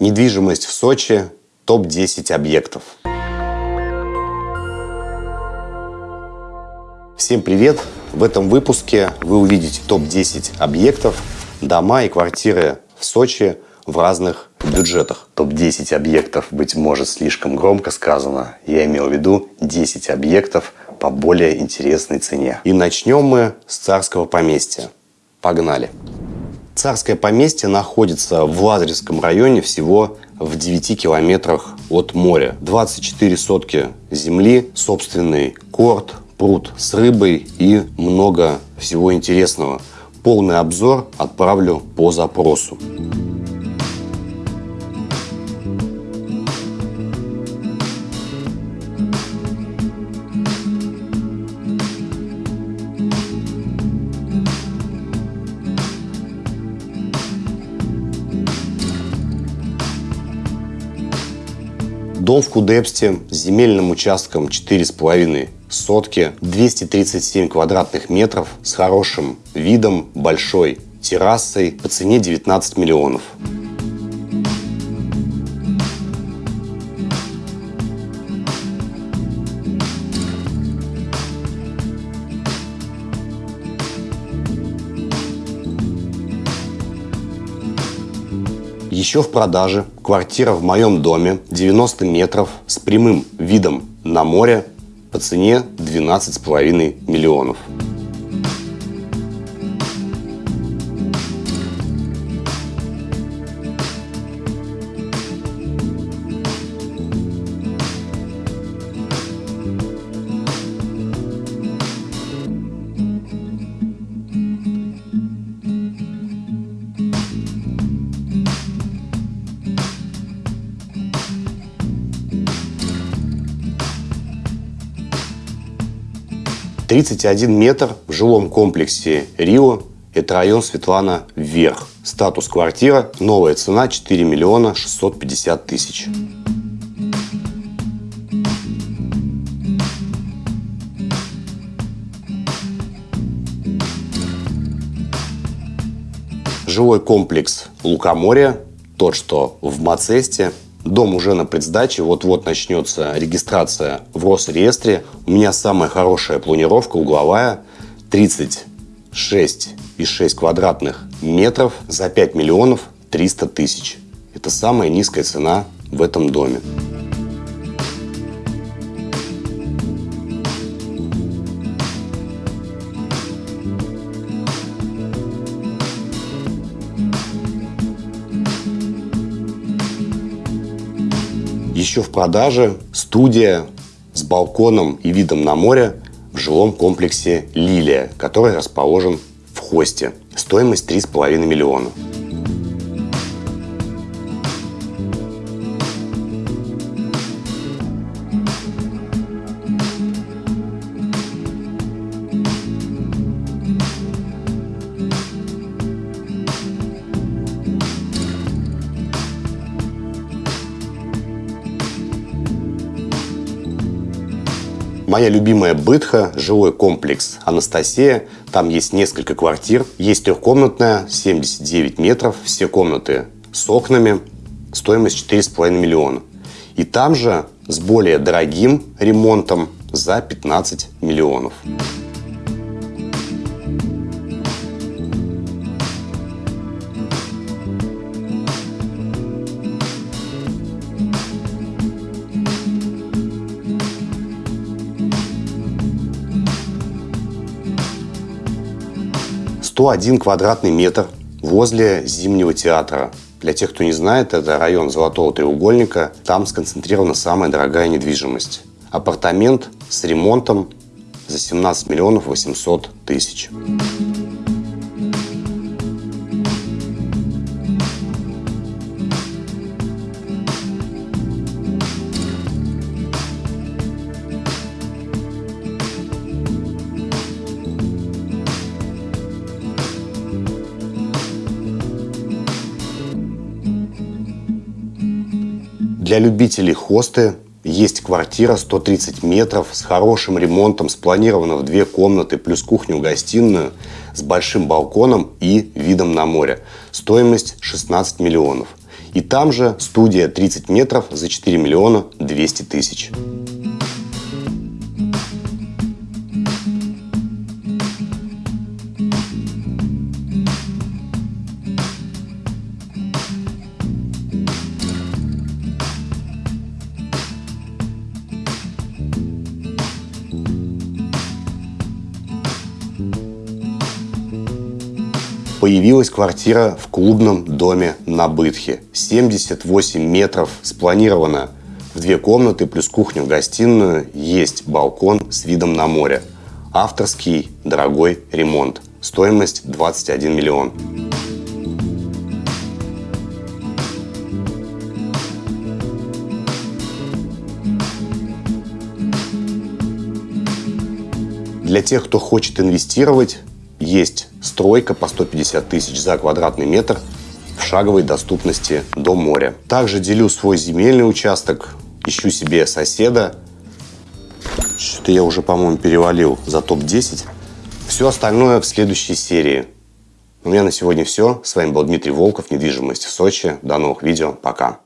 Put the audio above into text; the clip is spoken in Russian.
Недвижимость в Сочи. Топ-10 объектов. Всем привет! В этом выпуске вы увидите топ-10 объектов, дома и квартиры в Сочи в разных бюджетах. Топ-10 объектов, быть может, слишком громко сказано. Я имел в виду 10 объектов по более интересной цене. И начнем мы с царского поместья. Погнали! Царское поместье находится в Лазаревском районе всего в 9 километрах от моря. 24 сотки земли, собственный корт, пруд с рыбой и много всего интересного. Полный обзор отправлю по запросу. Дом в Кудепсте с земельным участком 4,5 сотки, 237 квадратных метров с хорошим видом, большой террасой по цене 19 миллионов. Еще в продаже квартира в моем доме 90 метров с прямым видом на море по цене 12,5 миллионов. Тридцать один метр в жилом комплексе Рио. Это район Светлана Вверх. Статус квартира. Новая цена 4 миллиона 650 тысяч. Жилой комплекс Лукоморье, тот, что в Мацесте, Дом уже на предсдаче, вот-вот начнется регистрация в Росреестре. У меня самая хорошая планировка угловая, 36,6 квадратных метров за 5 миллионов 300 тысяч. Это самая низкая цена в этом доме. Еще в продаже студия с балконом и видом на море в жилом комплексе «Лилия», который расположен в Хосте. Стоимость 3,5 миллиона. Моя любимая Бытха, жилой комплекс Анастасия. Там есть несколько квартир. Есть трехкомнатная, 79 метров, все комнаты с окнами. Стоимость 4,5 миллиона. И там же с более дорогим ремонтом за 15 миллионов. 101 квадратный метр возле Зимнего театра. Для тех, кто не знает, это район Золотого треугольника. Там сконцентрирована самая дорогая недвижимость. Апартамент с ремонтом за 17 миллионов 800 тысяч. Для любителей хосты есть квартира 130 метров с хорошим ремонтом, спланирована в две комнаты, плюс кухню-гостиную с большим балконом и видом на море. Стоимость 16 миллионов. И там же студия 30 метров за 4 миллиона 200 тысяч. Появилась квартира в клубном доме на Бытхе. 78 метров спланировано в две комнаты плюс кухню-гостиную. Есть балкон с видом на море. Авторский дорогой ремонт. Стоимость 21 миллион. Для тех, кто хочет инвестировать, есть стройка по 150 тысяч за квадратный метр в шаговой доступности до моря. Также делю свой земельный участок, ищу себе соседа. Что-то я уже, по-моему, перевалил за топ-10. Все остальное в следующей серии. У меня на сегодня все. С вами был Дмитрий Волков, недвижимость в Сочи. До новых видео. Пока.